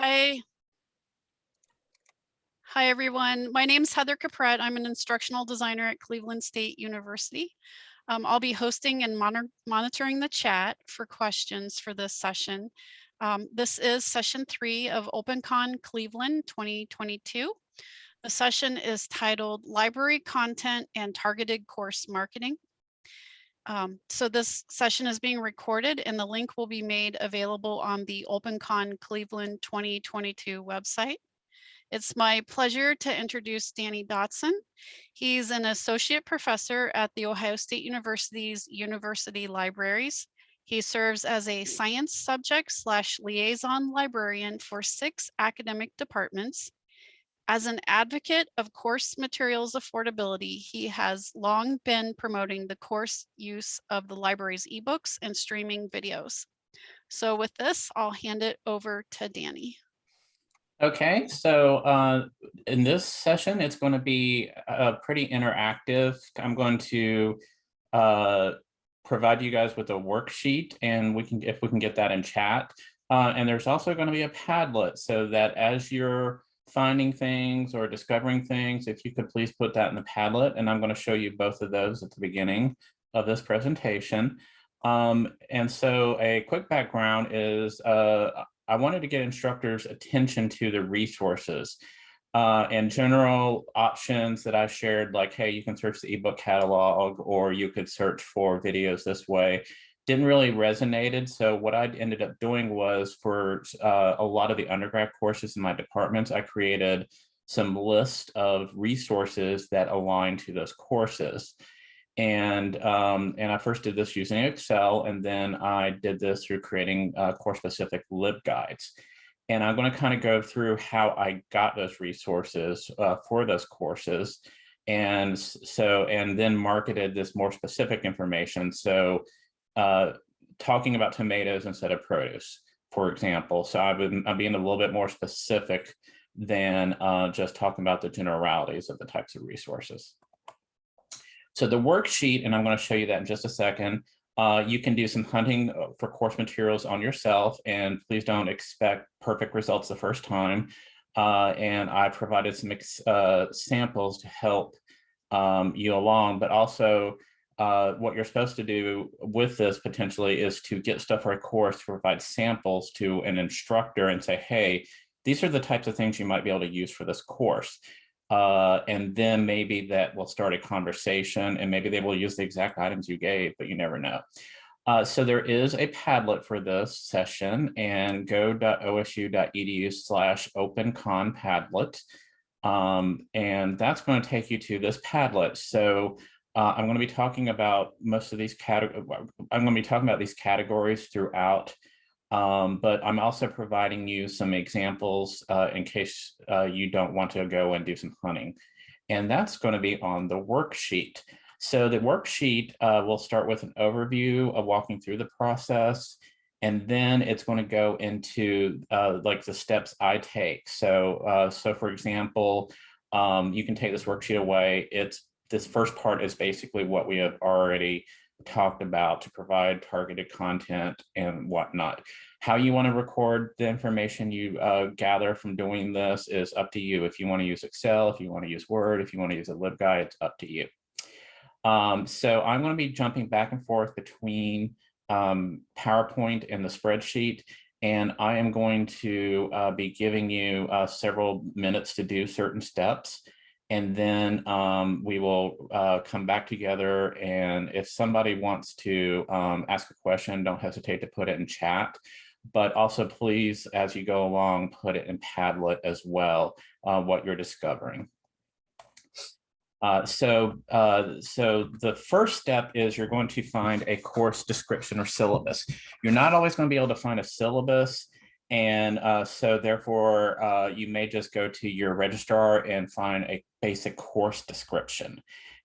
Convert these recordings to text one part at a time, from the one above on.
Hi. Hi, everyone. My name is Heather Capret. I'm an instructional designer at Cleveland State University. Um, I'll be hosting and monitor monitoring the chat for questions for this session. Um, this is session three of OpenCon Cleveland 2022. The session is titled Library Content and Targeted Course Marketing. Um, so this session is being recorded and the link will be made available on the OpenCon Cleveland 2022 website. It's my pleasure to introduce Danny Dotson. He's an associate professor at The Ohio State University's University Libraries. He serves as a science subject slash liaison librarian for six academic departments as an advocate of course materials affordability, he has long been promoting the course use of the library's ebooks and streaming videos. So with this, I'll hand it over to Danny. Okay, so uh, in this session, it's going to be uh, pretty interactive. I'm going to uh, provide you guys with a worksheet and we can, if we can get that in chat. Uh, and there's also going to be a Padlet so that as you're finding things or discovering things, if you could please put that in the Padlet, and I'm going to show you both of those at the beginning of this presentation. Um, and so a quick background is uh, I wanted to get instructors attention to the resources uh, and general options that I shared, like, hey, you can search the ebook catalog or you could search for videos this way didn't really resonated. So what I ended up doing was for uh, a lot of the undergrad courses in my departments, I created some list of resources that align to those courses. And, um, and I first did this using Excel, and then I did this through creating uh, course-specific LibGuides. And I'm going to kind of go through how I got those resources uh, for those courses. And so, and then marketed this more specific information. So uh, talking about tomatoes instead of produce, for example. So I would, I'm being a little bit more specific than uh, just talking about the generalities of the types of resources. So the worksheet, and I'm going to show you that in just a second, uh, you can do some hunting uh, for course materials on yourself, and please don't expect perfect results the first time. Uh, and I provided some uh, samples to help um, you along, but also uh, what you're supposed to do with this potentially is to get stuff for a course to provide samples to an instructor and say, hey, these are the types of things you might be able to use for this course. Uh, and then maybe that will start a conversation and maybe they will use the exact items you gave, but you never know. Uh, so there is a Padlet for this session and go.osu.edu slash openconpadlet. Um, and that's going to take you to this Padlet. So uh, I'm going to be talking about most of these categories. I'm going to be talking about these categories throughout, um, but I'm also providing you some examples uh, in case uh, you don't want to go and do some hunting. And that's going to be on the worksheet. So the worksheet uh, will start with an overview of walking through the process, and then it's going to go into uh, like the steps I take. So, uh, so for example, um, you can take this worksheet away. It's this first part is basically what we have already talked about to provide targeted content and whatnot. How you want to record the information you uh, gather from doing this is up to you. If you want to use Excel, if you want to use Word, if you want to use a LibGuide, it's up to you. Um, so I'm going to be jumping back and forth between um, PowerPoint and the spreadsheet, and I am going to uh, be giving you uh, several minutes to do certain steps and then um, we will uh, come back together. And if somebody wants to um, ask a question, don't hesitate to put it in chat. But also please, as you go along, put it in Padlet as well, uh, what you're discovering. Uh, so, uh, so the first step is you're going to find a course description or syllabus. You're not always going to be able to find a syllabus and uh, so therefore, uh, you may just go to your registrar and find a basic course description.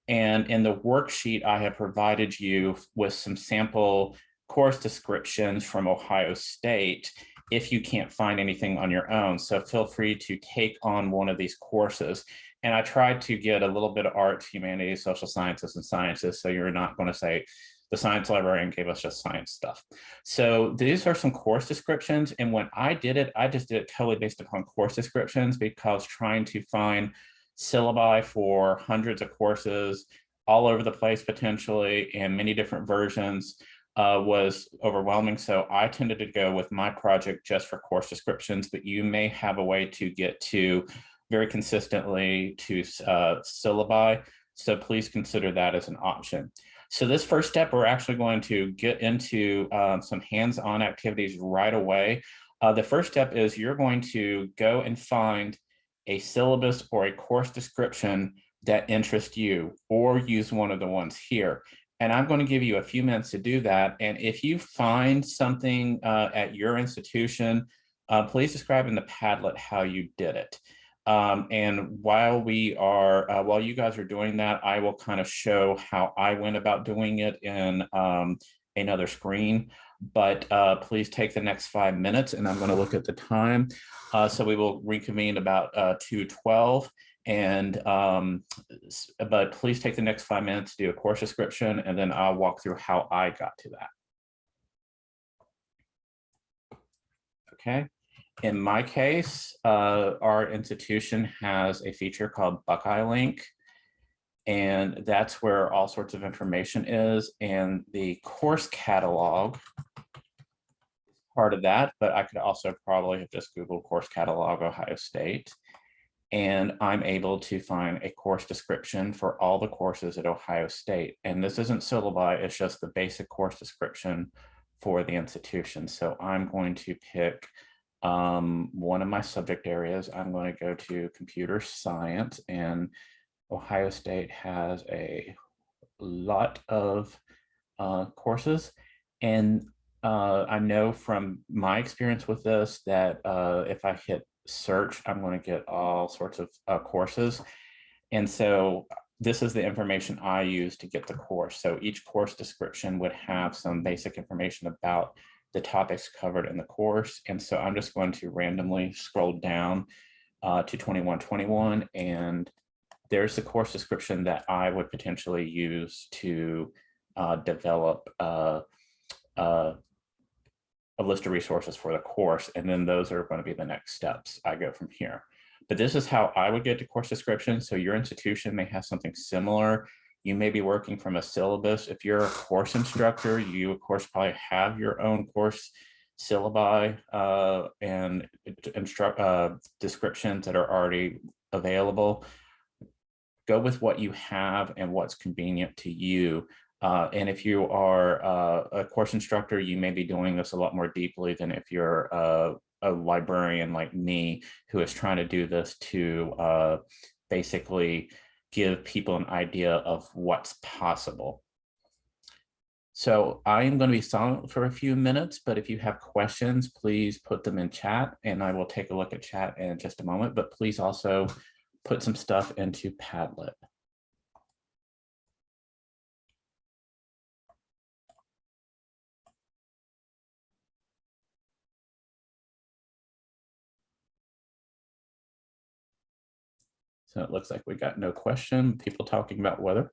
And in the worksheet, I have provided you with some sample course descriptions from Ohio State if you can't find anything on your own. So feel free to take on one of these courses. And I tried to get a little bit of arts, humanities, social sciences, and sciences. So you're not going to say, the science librarian gave us just science stuff. So these are some course descriptions. And when I did it, I just did it totally based upon course descriptions because trying to find syllabi for hundreds of courses all over the place potentially and many different versions uh, was overwhelming. So I tended to go with my project just for course descriptions, but you may have a way to get to very consistently to uh, syllabi. So please consider that as an option. So this first step, we're actually going to get into um, some hands-on activities right away. Uh, the first step is you're going to go and find a syllabus or a course description that interests you or use one of the ones here. And I'm going to give you a few minutes to do that. And if you find something uh, at your institution, uh, please describe in the Padlet how you did it. Um, and while we are, uh, while you guys are doing that, I will kind of show how I went about doing it in um, another screen. But uh, please take the next five minutes and I'm going to look at the time. Uh, so we will reconvene about uh, 212. And um, but please take the next five minutes to do a course description and then I'll walk through how I got to that. Okay. In my case, uh, our institution has a feature called Buckeye Link. And that's where all sorts of information is. And the course catalog part of that, but I could also probably have just Googled course catalog Ohio State. And I'm able to find a course description for all the courses at Ohio State. And this isn't syllabi, it's just the basic course description for the institution. So I'm going to pick um, one of my subject areas, I'm going to go to computer science and Ohio State has a lot of uh, courses. And uh, I know from my experience with this that uh, if I hit search, I'm going to get all sorts of uh, courses. And so this is the information I use to get the course. So each course description would have some basic information about the topics covered in the course. And so I'm just going to randomly scroll down uh, to 2121 and there's the course description that I would potentially use to uh, develop uh, uh, a list of resources for the course. And then those are going to be the next steps I go from here. But this is how I would get to course description. So your institution may have something similar you may be working from a syllabus. If you're a course instructor, you of course probably have your own course syllabi uh, and instruct uh, descriptions that are already available. Go with what you have and what's convenient to you. Uh, and if you are uh, a course instructor, you may be doing this a lot more deeply than if you're a, a librarian like me who is trying to do this to uh, basically give people an idea of what's possible. So I am going to be silent for a few minutes, but if you have questions, please put them in chat and I will take a look at chat in just a moment, but please also put some stuff into Padlet. So it looks like we got no question, people talking about weather.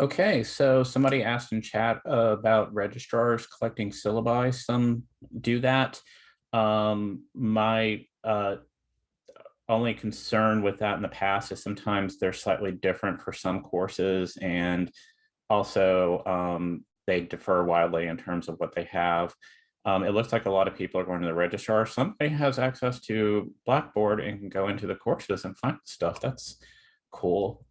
Okay, so somebody asked in chat uh, about registrars collecting syllabi. Some do that. Um, my uh, only concern with that in the past is sometimes they're slightly different for some courses and also um, they differ wildly in terms of what they have. Um, it looks like a lot of people are going to the registrar. Somebody has access to Blackboard and can go into the courses and find stuff. That's cool.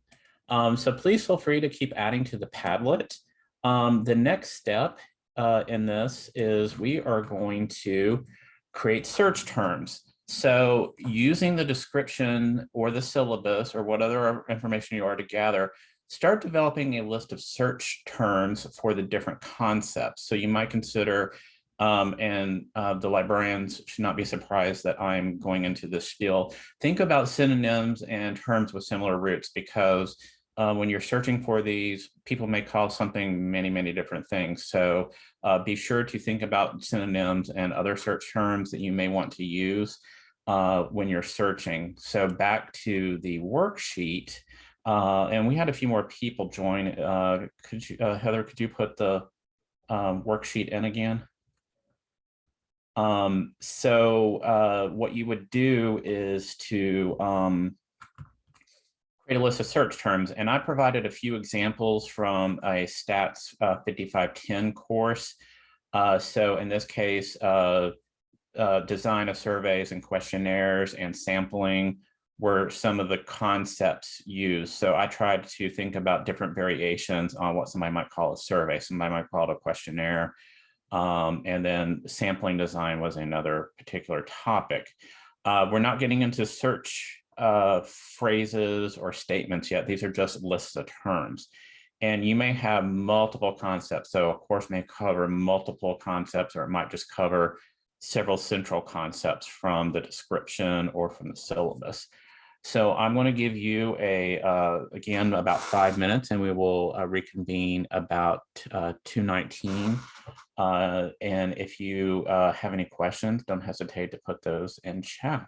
Um, so please feel free to keep adding to the Padlet. Um, the next step uh, in this is we are going to create search terms. So using the description or the syllabus or what other information you are to gather, start developing a list of search terms for the different concepts. So you might consider, um, and uh, the librarians should not be surprised that I'm going into this spiel, think about synonyms and terms with similar roots because uh, when you're searching for these, people may call something many, many different things. So uh, be sure to think about synonyms and other search terms that you may want to use uh, when you're searching. So back to the worksheet, uh, and we had a few more people join. Uh, could you, uh, Heather, could you put the um, worksheet in again? Um, so what you would do is to um, create a list of search terms. And I provided a few examples from a stats uh, 5510 course. Uh, so in this case, uh, uh, design of surveys and questionnaires and sampling were some of the concepts used. So I tried to think about different variations on what somebody might call a survey. Somebody might call it a questionnaire. Um, and then sampling design was another particular topic. Uh, we're not getting into search uh, phrases or statements yet. These are just lists of terms. And you may have multiple concepts. So a course may cover multiple concepts, or it might just cover several central concepts from the description or from the syllabus. So I'm going to give you a, uh, again, about five minutes and we will uh, reconvene about uh, 219. Uh, and if you uh, have any questions, don't hesitate to put those in chat.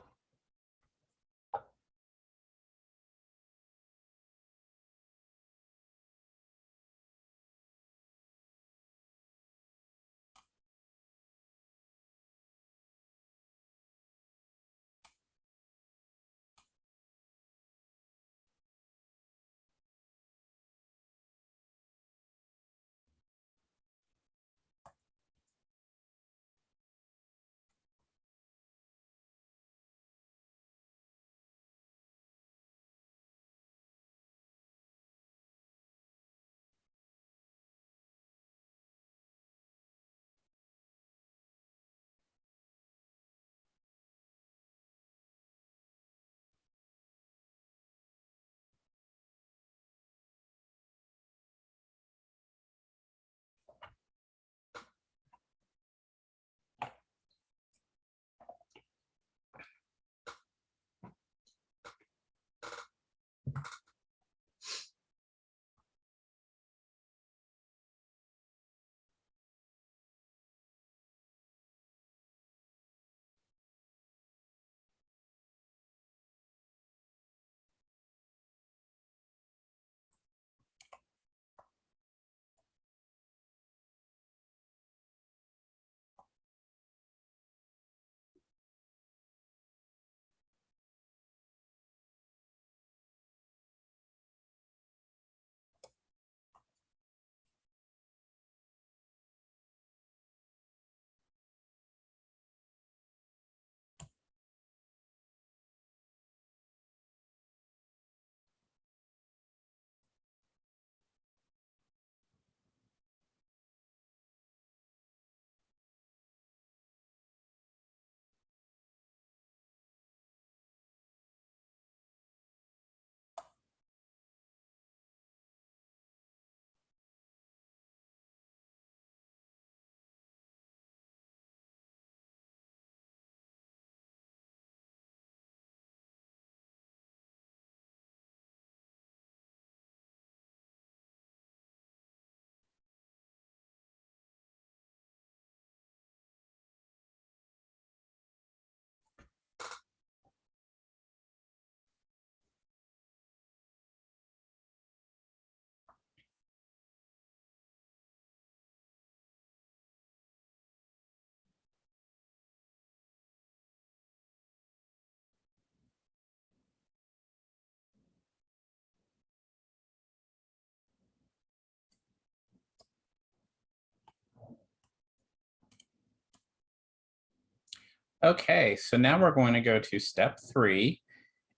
Okay, so now we're going to go to step three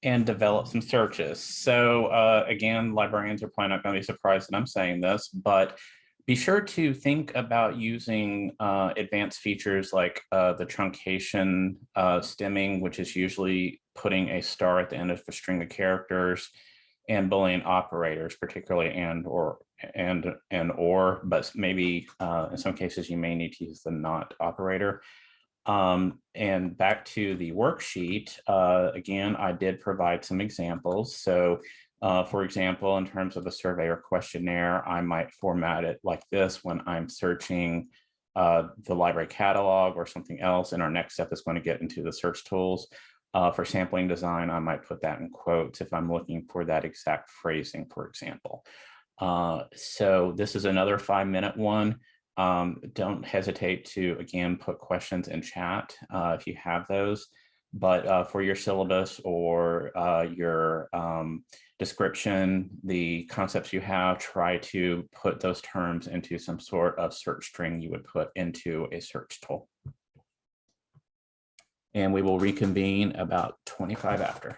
and develop some searches. So uh, again, librarians are probably not going to be surprised that I'm saying this, but be sure to think about using uh, advanced features like uh, the truncation uh, stemming, which is usually putting a star at the end of a string of characters and Boolean operators, particularly and or and and or, but maybe uh, in some cases you may need to use the not operator. Um, and back to the worksheet, uh, again, I did provide some examples. So uh, for example, in terms of a survey or questionnaire, I might format it like this when I'm searching uh, the library catalog or something else. And our next step is going to get into the search tools. Uh, for sampling design, I might put that in quotes if I'm looking for that exact phrasing, for example. Uh, so this is another five minute one. Um, don't hesitate to, again, put questions in chat uh, if you have those. But uh, for your syllabus or uh, your um, description, the concepts you have, try to put those terms into some sort of search string you would put into a search tool. And we will reconvene about 25 after.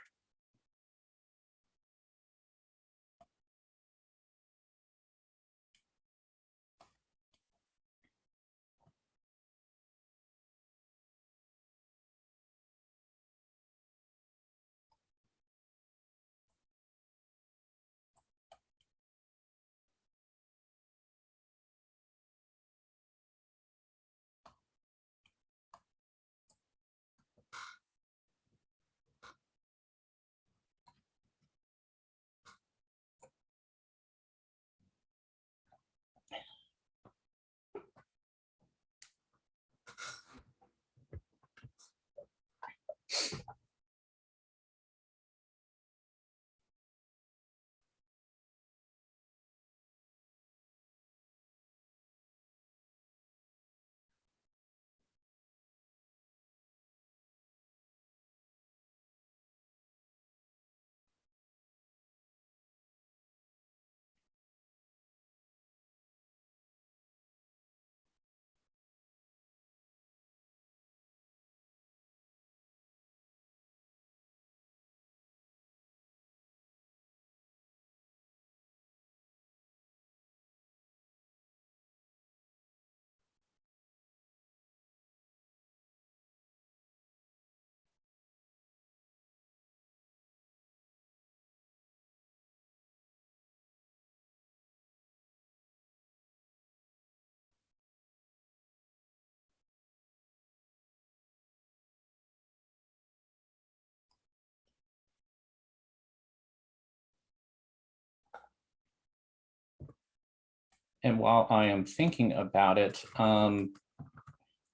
And while I am thinking about it, um,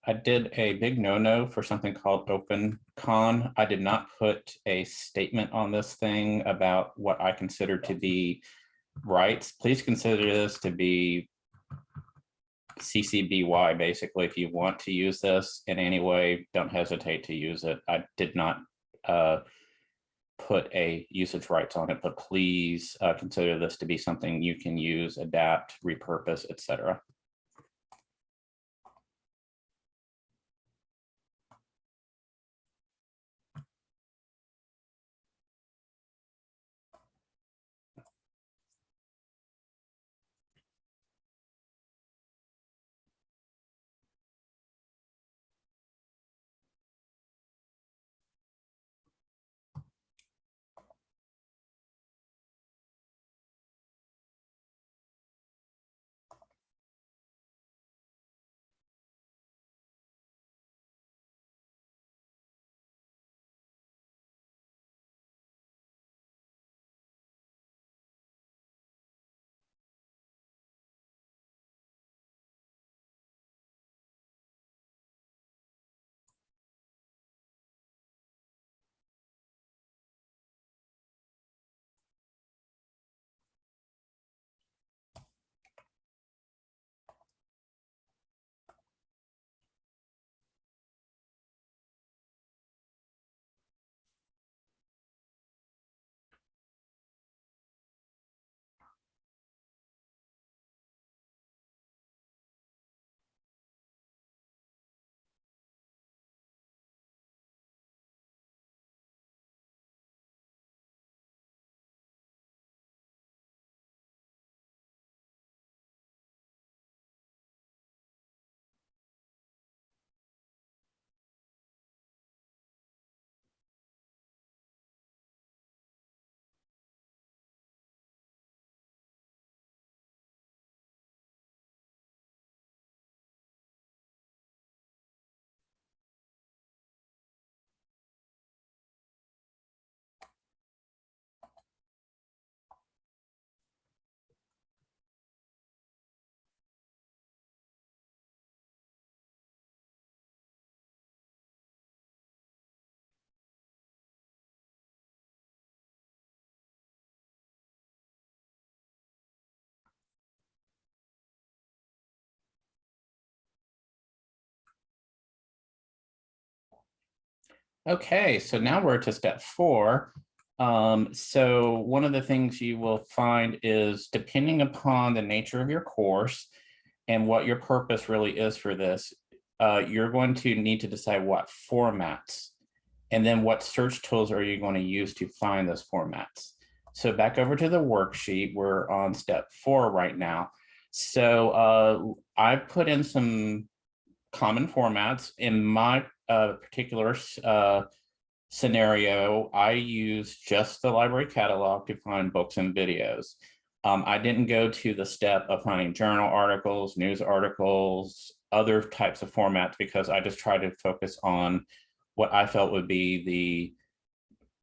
I did a big no-no for something called OpenCon. I did not put a statement on this thing about what I consider to be rights. Please consider this to be CCBY, basically. If you want to use this in any way, don't hesitate to use it. I did not uh, put a usage rights on it, but please uh, consider this to be something you can use, adapt, repurpose, etc. Okay, so now we're to step four. Um, so one of the things you will find is depending upon the nature of your course and what your purpose really is for this, uh, you're going to need to decide what formats and then what search tools are you going to use to find those formats. So back over to the worksheet, we're on step four right now. So uh, I put in some common formats in my uh, particular uh, scenario. I use just the library catalog to find books and videos. Um, I didn't go to the step of finding journal articles, news articles, other types of formats because I just tried to focus on what I felt would be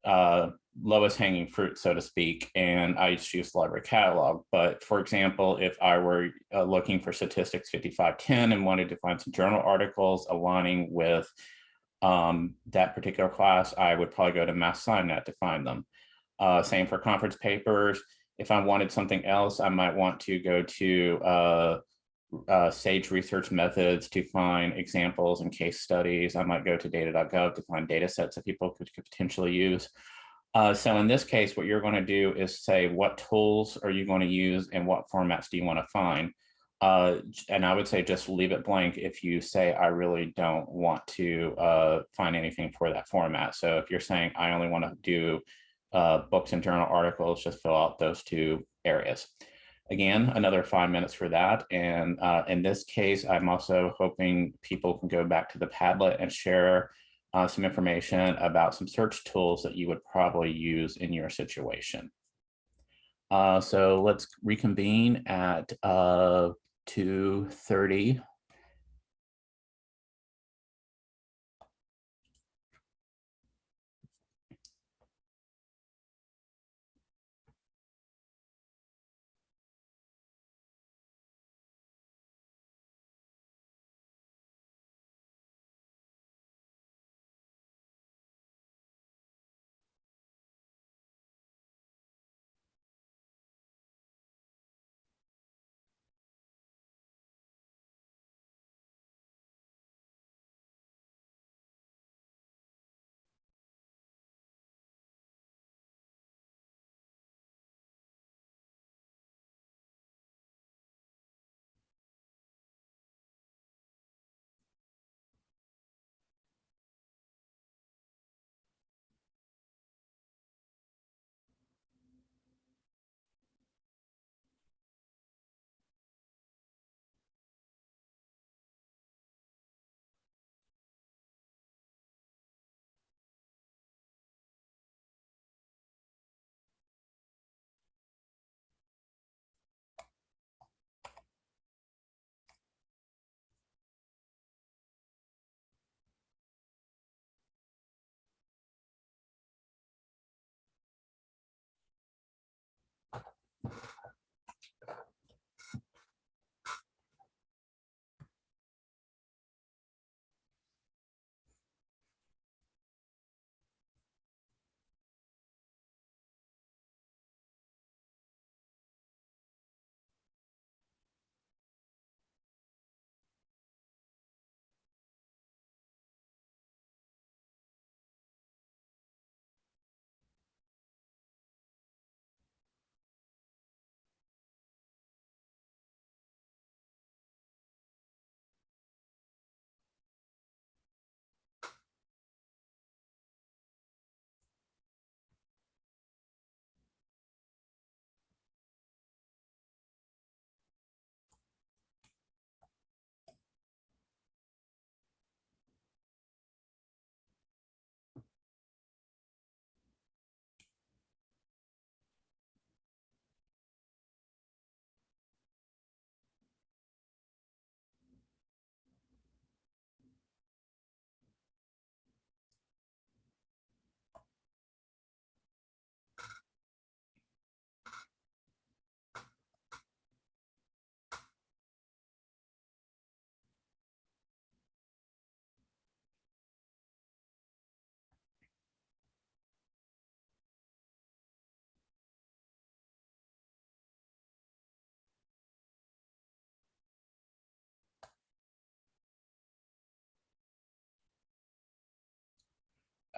the uh, lowest hanging fruit, so to speak, and I use library catalog. But for example, if I were uh, looking for statistics 5510 and wanted to find some journal articles aligning with um, that particular class, I would probably go to MathSciNet to find them. Uh, same for conference papers. If I wanted something else, I might want to go to uh, uh, Sage Research Methods to find examples and case studies. I might go to data.gov to find data sets that people could, could potentially use. Uh, so in this case, what you're going to do is say what tools are you going to use and what formats do you want to find? Uh, and I would say just leave it blank if you say I really don't want to uh, find anything for that format. So if you're saying I only want to do uh, books and journal articles, just fill out those two areas. Again, another five minutes for that. And uh, in this case, I'm also hoping people can go back to the Padlet and share uh, some information about some search tools that you would probably use in your situation. Uh, so let's reconvene at uh, 2.30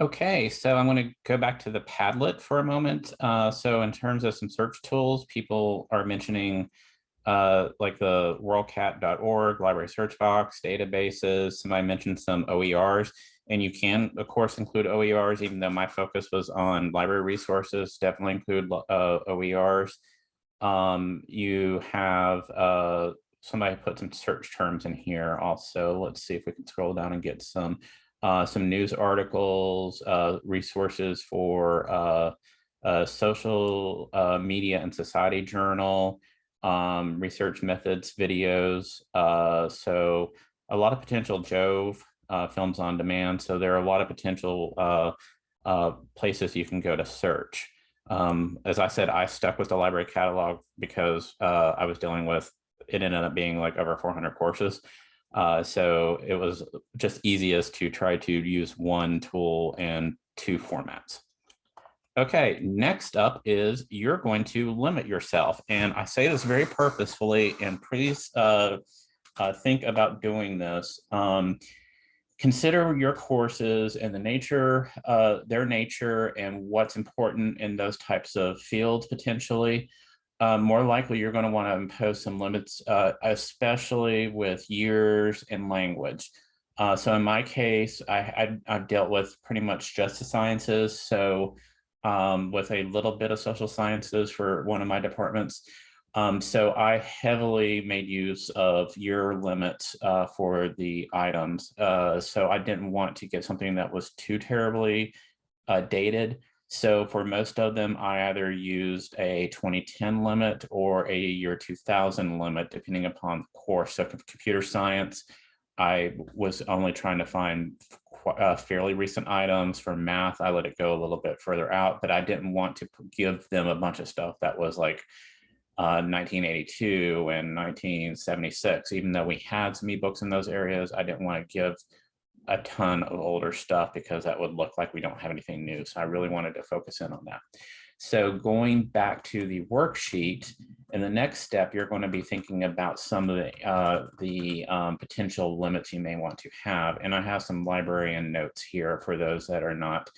Okay, so I'm going to go back to the Padlet for a moment. Uh, so in terms of some search tools, people are mentioning uh, like the worldcat.org, library search box, databases. Somebody mentioned some OERs, and you can, of course, include OERs, even though my focus was on library resources, definitely include uh, OERs. Um, you have uh, somebody put some search terms in here also. Let's see if we can scroll down and get some uh, some news articles, uh, resources for uh, social uh, media and society journal, um, research methods, videos. Uh, so a lot of potential Jove films on demand. So there are a lot of potential places you can go to search. Um, as I said, I stuck with the library catalog because I was dealing with, it ended up being like over 400 courses. Uh, so it was just easiest to try to use one tool and two formats. Okay, next up is you're going to limit yourself. And I say this very purposefully, and please uh, uh, think about doing this. Um, consider your courses and the nature, uh, their nature and what's important in those types of fields potentially uh, more likely you're going to want to impose some limits, uh, especially with years and language. Uh, so in my case, I, I, have dealt with pretty much just the sciences. So um, with a little bit of social sciences for one of my departments. Um, so I heavily made use of year limits uh, for the items. Uh, so I didn't want to get something that was too terribly dated. So for most of them, I either used a 2010 limit or a year 2000 limit, depending upon the course. So computer science, I was only trying to find uh, fairly recent items. For math, I let it go a little bit further out, but I didn't want to give them a bunch of stuff that was like uh, 1982 and 1976. Even though we had some ebooks in those areas, I didn't want to give a ton of older stuff because that would look like we don't have anything new. So I really wanted to focus in on that. So going back to the worksheet, in the next step, you're going to be thinking about some of the, uh, the um, potential limits you may want to have. And I have some librarian notes here for those that are not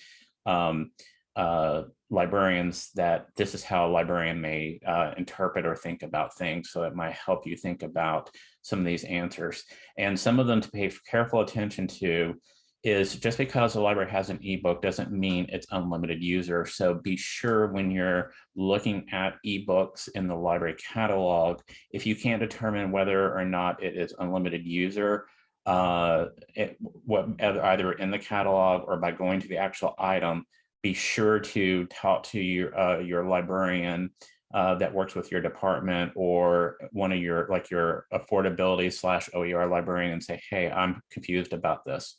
um, uh, librarians that this is how a librarian may uh, interpret or think about things. So it might help you think about some of these answers. And some of them to pay careful attention to is just because the library has an ebook doesn't mean it's unlimited user. So be sure when you're looking at ebooks in the library catalog, if you can't determine whether or not it is unlimited user, uh, it, what, either in the catalog or by going to the actual item, be sure to talk to your, uh, your librarian uh, that works with your department or one of your like your affordability slash OER librarian and say, hey, I'm confused about this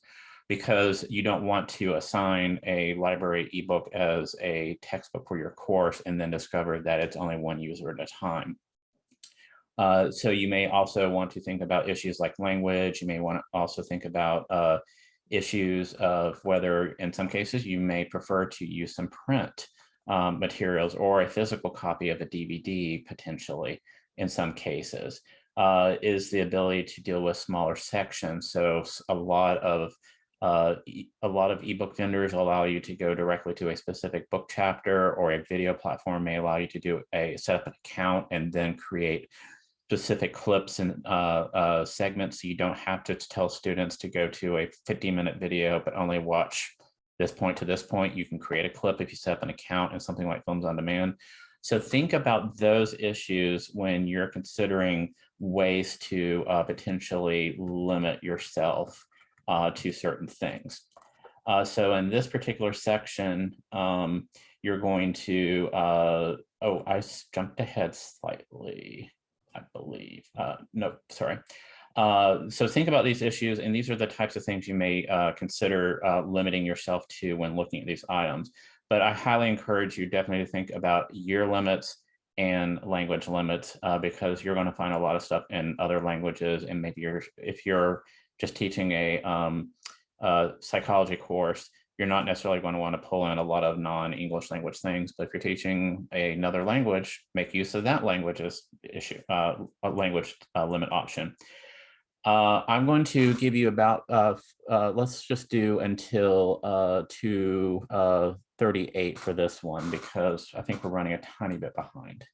because you don't want to assign a library ebook as a textbook for your course and then discover that it's only one user at a time. Uh, so you may also want to think about issues like language. You may want to also think about uh, issues of whether in some cases you may prefer to use some print um, materials or a physical copy of a DVD potentially in some cases uh, is the ability to deal with smaller sections. So a lot of uh, a lot of ebook vendors allow you to go directly to a specific book chapter or a video platform may allow you to do a set up an account and then create specific clips and uh, uh, segments. So you don't have to tell students to go to a 50 minute video, but only watch this point to this point. You can create a clip if you set up an account and something like Films on Demand. So think about those issues when you're considering ways to uh, potentially limit yourself uh, to certain things. Uh, so in this particular section, um, you're going to, uh, oh, I jumped ahead slightly, I believe. Uh, no, sorry. Uh, so think about these issues, and these are the types of things you may uh, consider uh, limiting yourself to when looking at these items. But I highly encourage you definitely to think about year limits and language limits uh, because you're going to find a lot of stuff in other languages, and maybe you're if you're just teaching a um, psychology course, you're not necessarily going to want to pull in a lot of non-English language things, but if you're teaching another language, make use of that language's issue, uh, language uh, limit option. Uh, I'm going to give you about, uh, uh, let's just do until uh, two uh, 38 for this one because I think we're running a tiny bit behind.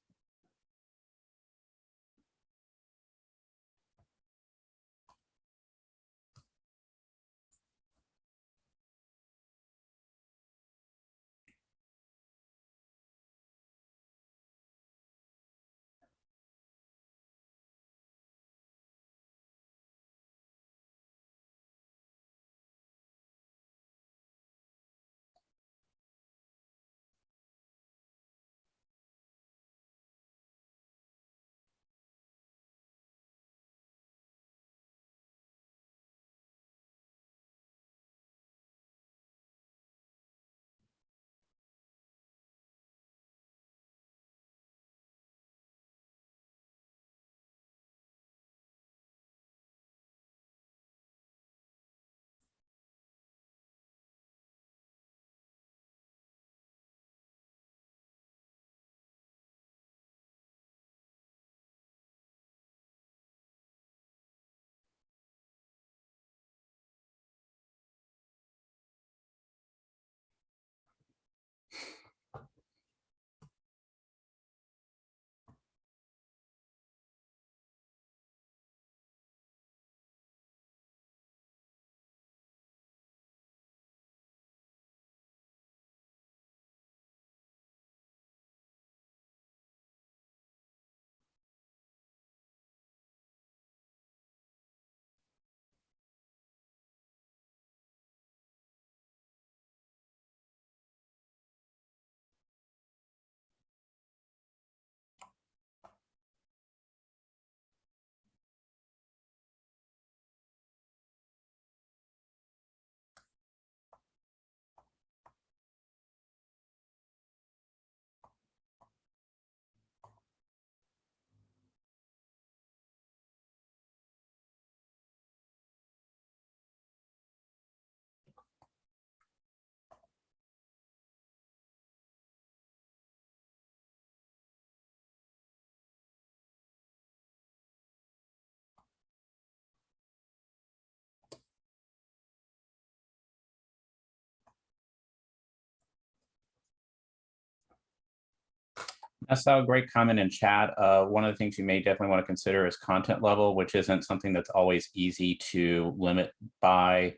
I saw a great comment in chat. Uh, one of the things you may definitely want to consider is content level, which isn't something that's always easy to limit by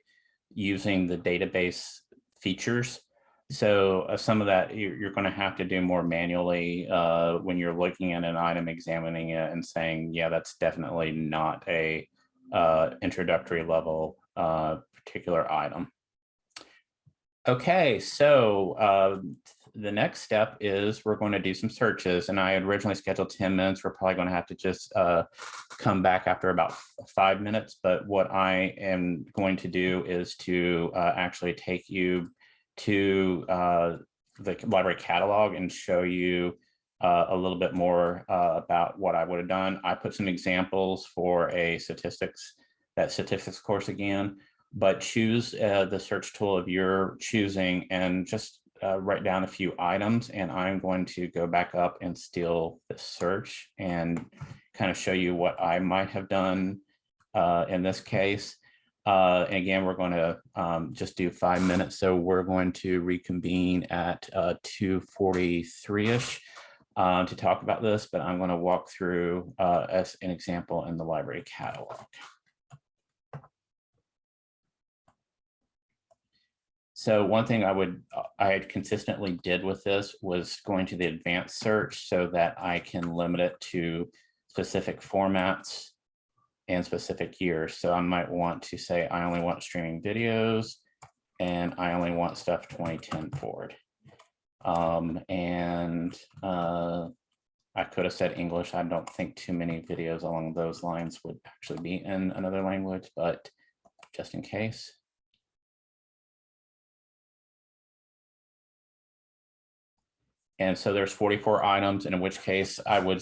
using the database features. So uh, some of that you're, you're going to have to do more manually uh, when you're looking at an item, examining it and saying, yeah, that's definitely not a uh, introductory level uh, particular item. Okay, so uh, the next step is we're going to do some searches and I originally scheduled 10 minutes. We're probably going to have to just uh, come back after about five minutes. But what I am going to do is to uh, actually take you to uh, the library catalog and show you uh, a little bit more uh, about what I would have done. I put some examples for a statistics, that statistics course again, but choose uh, the search tool of your choosing and just uh, write down a few items and I'm going to go back up and steal the search and kind of show you what I might have done uh, in this case. Uh, and again, we're going to um, just do five minutes. So we're going to reconvene at 2.43ish uh, to talk about this, but I'm going to walk through uh, as an example in the library catalog. So one thing I would, I had consistently did with this was going to the advanced search so that I can limit it to specific formats and specific years. So I might want to say, I only want streaming videos and I only want stuff 2010 forward. Um, and uh, I could have said English. I don't think too many videos along those lines would actually be in another language, but just in case. And so there's 44 items, in which case I would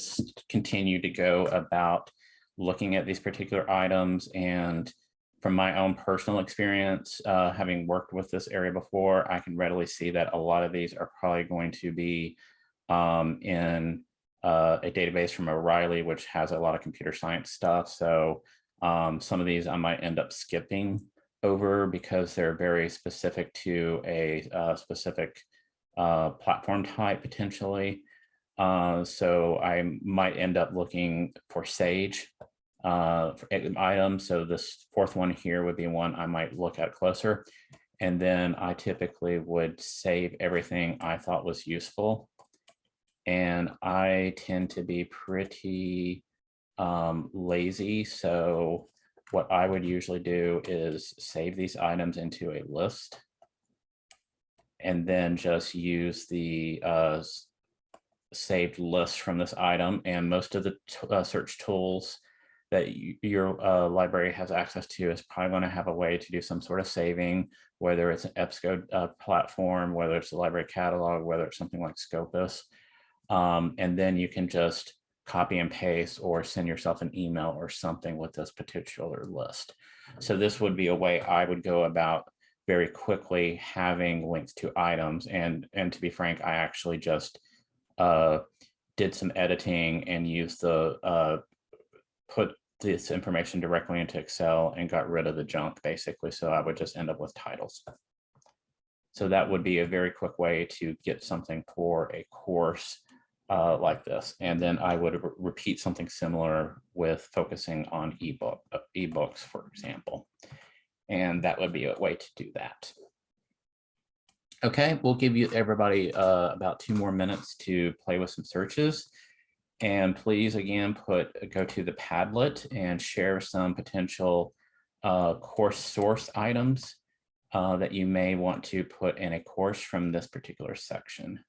continue to go about looking at these particular items. And from my own personal experience, uh, having worked with this area before, I can readily see that a lot of these are probably going to be um, in uh, a database from O'Reilly, which has a lot of computer science stuff. So Um, some of these I might end up skipping over because they're very specific to a uh, specific uh, platform type potentially. Uh, so I might end up looking for Sage uh, for items. So this fourth one here would be one I might look at closer. And then I typically would save everything I thought was useful. And I tend to be pretty um, lazy. So what I would usually do is save these items into a list and then just use the uh, saved list from this item. And most of the uh, search tools that your uh, library has access to is probably going to have a way to do some sort of saving, whether it's an EBSCO uh, platform, whether it's a library catalog, whether it's something like Scopus. Um, and then you can just copy and paste or send yourself an email or something with this particular list. So this would be a way I would go about very quickly having links to items. And, and to be frank, I actually just uh, did some editing and used the uh, put this information directly into Excel and got rid of the junk basically. So I would just end up with titles. So that would be a very quick way to get something for a course uh, like this. And then I would re repeat something similar with focusing on ebook uh, ebooks, for example. And that would be a way to do that. Okay, we'll give you everybody uh, about two more minutes to play with some searches. And please, again, put go to the Padlet and share some potential uh, course source items uh, that you may want to put in a course from this particular section.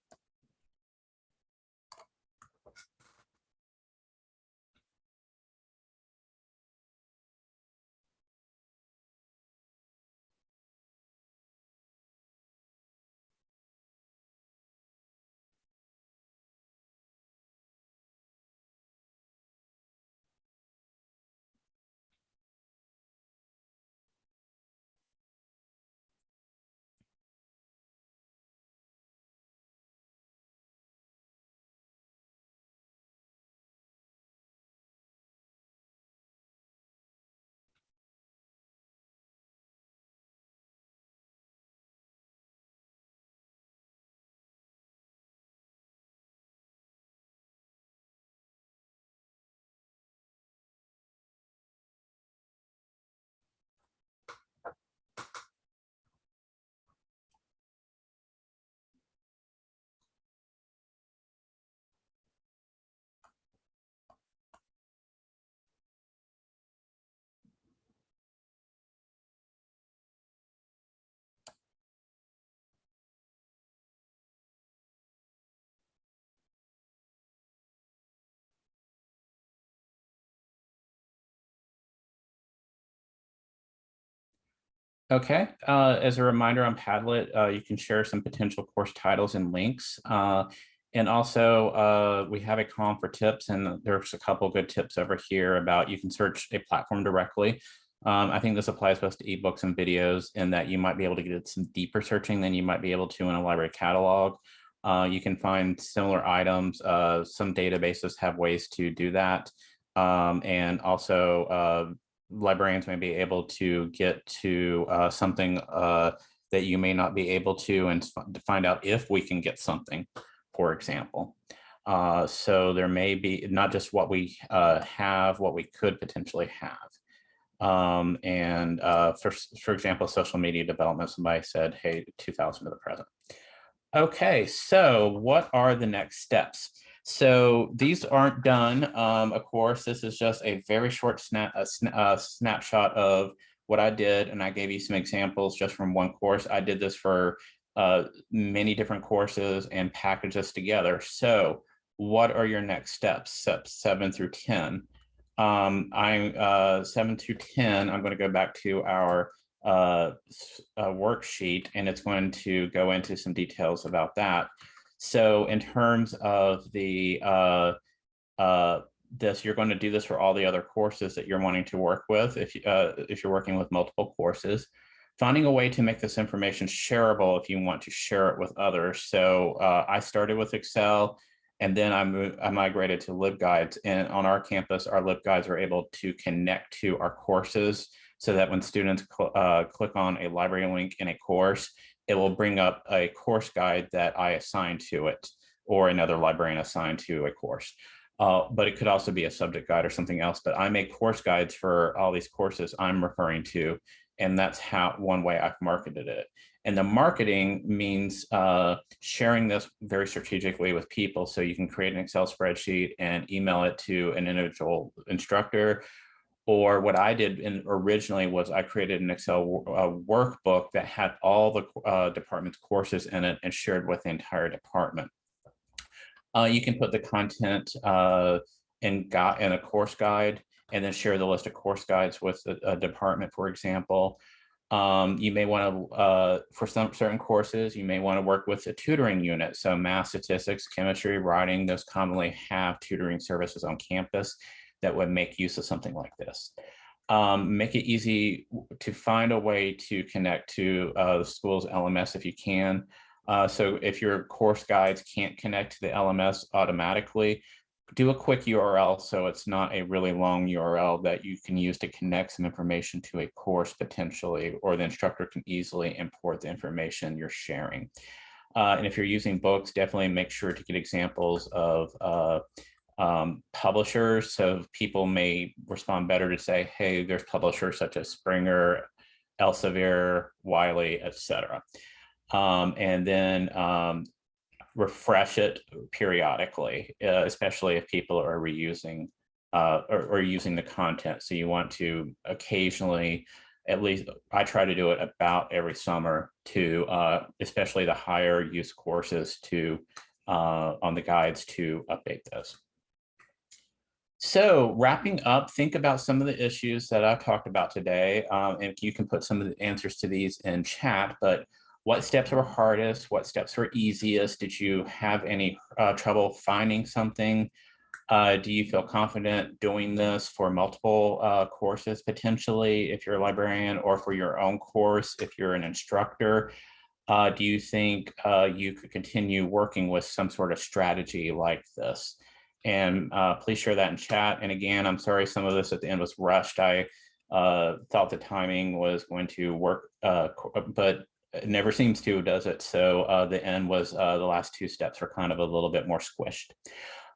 Okay, uh, as a reminder on Padlet, uh, you can share some potential course titles and links. Uh, and also uh, we have a column for tips and there's a couple good tips over here about you can search a platform directly. Um, I think this applies both to ebooks and videos in that you might be able to get some deeper searching than you might be able to in a library catalog. Uh, you can find similar items. Uh, some databases have ways to do that. Um, and also librarians may be able to get to uh, something uh, that you may not be able to and to find out if we can get something, for example. Uh, so there may be not just what we uh, have, what we could potentially have. Um, and uh, for, for example, social media development, somebody said, hey, 2000 to the present. Okay, so what are the next steps? So these aren't done. Um, of course, this is just a very short snap, a sna a snapshot of what I did. And I gave you some examples just from one course. I did this for uh, many different courses and package this together. So what are your next steps, steps seven through 10? Um, I'm uh, seven through 10, I'm gonna go back to our uh, uh, worksheet and it's going to go into some details about that. So in terms of the uh, uh, this, you're going to do this for all the other courses that you're wanting to work with if, uh, if you're working with multiple courses. Finding a way to make this information shareable if you want to share it with others. So uh, I started with Excel And then I I migrated to LibGuides and on our campus, our LibGuides are able to connect to our courses so that when students cl uh, click on a library link in a course, it will bring up a course guide that I assigned to it or another librarian assigned to a course. Uh, but it could also be a subject guide or something else. But I make course guides for all these courses I'm referring to. And that's how one way I've marketed it. And the marketing means uh, sharing this very strategically with people. So you can create an Excel spreadsheet and email it to an individual instructor. Or what I did in originally was I created an Excel workbook that had all the uh, department's courses in it and shared with the entire department. Uh, you can put the content uh, in, in a course guide and then share the list of course guides with a, a department, for example. Um, you may want to, uh, for some certain courses, you may want to work with a tutoring unit. So math, statistics, chemistry, writing, those commonly have tutoring services on campus that would make use of something like this. Um, make it easy to find a way to connect to uh, the school's LMS if you can. Uh, so if your course guides can't connect to the LMS automatically, do a quick URL so it's not a really long URL that you can use to connect some information to a course potentially, or the instructor can easily import the information you're sharing. Uh, and if you're using books, definitely make sure to get examples of uh, um, publishers. So people may respond better to say, hey, there's publishers such as Springer, Elsevier, Wiley, etc. Um, and then um, refresh it periodically, uh, especially if people are reusing uh, or, or, using the content. So you want to occasionally, at least I try to do it about every summer to, uh, especially the higher use courses to, uh, on the guides to update those. So wrapping up, think about some of the issues that I've talked about today. Um, and you can put some of the answers to these in chat, but what steps were hardest? What steps were easiest? Did you have any uh, trouble finding something? Uh, do you feel confident doing this for multiple uh, courses potentially if you're a librarian or for your own course if you're an instructor? Uh, do you think uh, you could continue working with some sort of strategy like this? And uh, please share that in chat. And again, I'm sorry some of this at the end was rushed. I thought the timing was going to work, but it never seems to, does it? So uh, the end was uh, the last two steps are kind of a little bit more squished.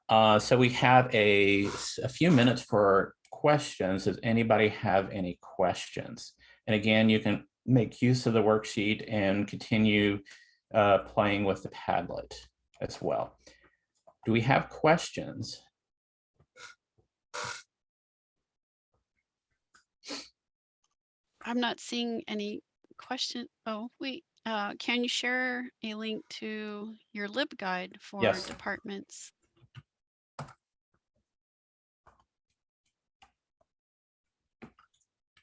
Uh, so we have a, a few minutes for questions. Does anybody have any questions? And again, you can make use of the worksheet and continue uh, playing with the Padlet as well. Do we have questions? I'm not seeing any question. Oh, wait. Uh, can you share a link to your LibGuide for Yes. departments?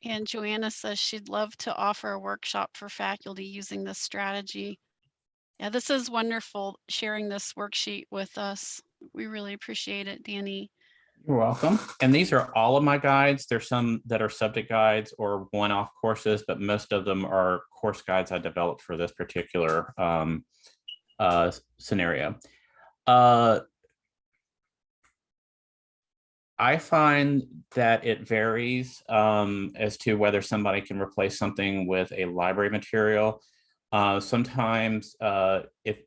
And Joanna says she'd love to offer a workshop for faculty using this strategy. Yeah, this is wonderful, sharing this worksheet with us. We really appreciate it, Danny. You're welcome. And these are all of my guides. There's some that are subject guides or one-off courses, but most of them are course guides I developed for this particular um, uh, scenario. Uh, I find that it varies um, as to whether somebody can replace something with a library material. Uh, sometimes uh, if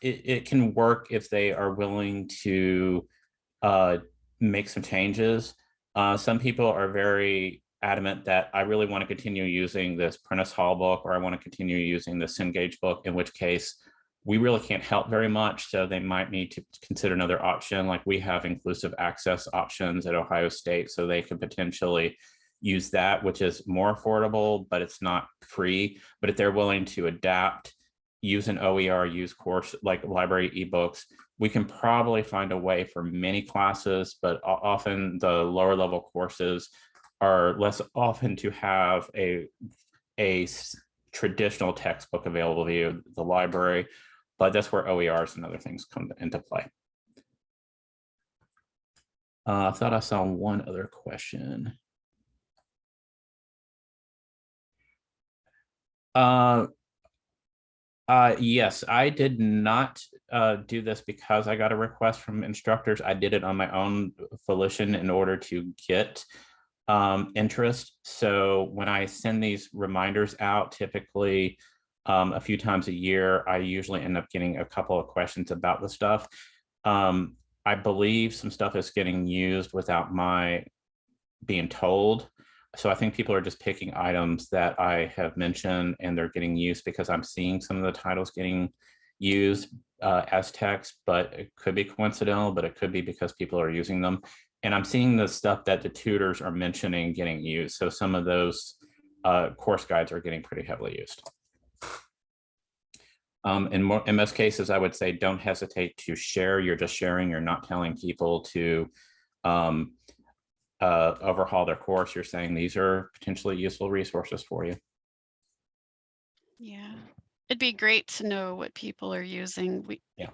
it, it can work if they are willing to uh, make some changes. Uh, some people are very adamant that I really want to continue using this Prentice Hall book or I want to continue using the Cengage book, in which case we really can't help very much. So they might need to consider another option. Like we have inclusive access options at Ohio State, so they could potentially use that, which is more affordable, but it's not free. But if they're willing to adapt, use an OER, use course like library ebooks, we can probably find a way for many classes, but often the lower level courses are less often to have a, a traditional textbook available to you, the library, but that's where OERs and other things come into play. Uh, I thought I saw one other question. Uh, Uh, yes, I did not uh, do this because I got a request from instructors. I did it on my own volition in order to get um, interest. So when I send these reminders out, typically um, a few times a year, I usually end up getting a couple of questions about the stuff. Um, I believe some stuff is getting used without my being told. So I think people are just picking items that I have mentioned and they're getting used because I'm seeing some of the titles getting used uh, as text, but it could be coincidental, but it could be because people are using them. And I'm seeing the stuff that the tutors are mentioning getting used. So some of those uh, course guides are getting pretty heavily used. Um, in, more, in most cases, I would say don't hesitate to share. You're just sharing. You're not telling people to um, uh, overhaul their course. You're saying these are potentially useful resources for you. Yeah, it'd be great to know what people are using. We, Yeah.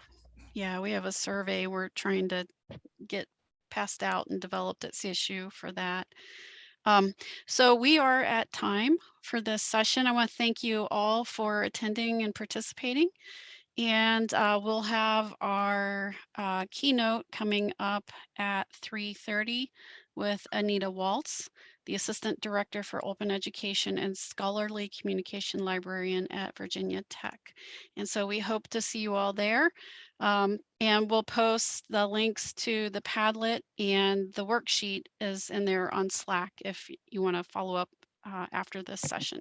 yeah, we have a survey we're trying to get passed out and developed at CSU for that. Um, so we are at time for this session. I want to thank you all for attending and participating. And uh, we'll have our uh, keynote coming up at 3.30 with Anita Walz, the Assistant Director for Open Education and Scholarly Communication Librarian at Virginia Tech. And so we hope to see you all there. Um, and we'll post the links to the Padlet and the worksheet is in there on Slack if you want to follow up uh, after this session.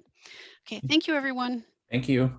Okay, thank you, everyone. Thank you.